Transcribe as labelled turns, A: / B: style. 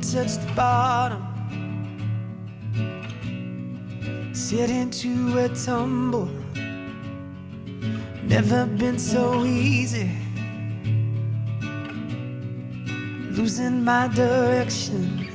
A: touch the bottom. Sit into a tumble. Never been so easy. Losing my direction.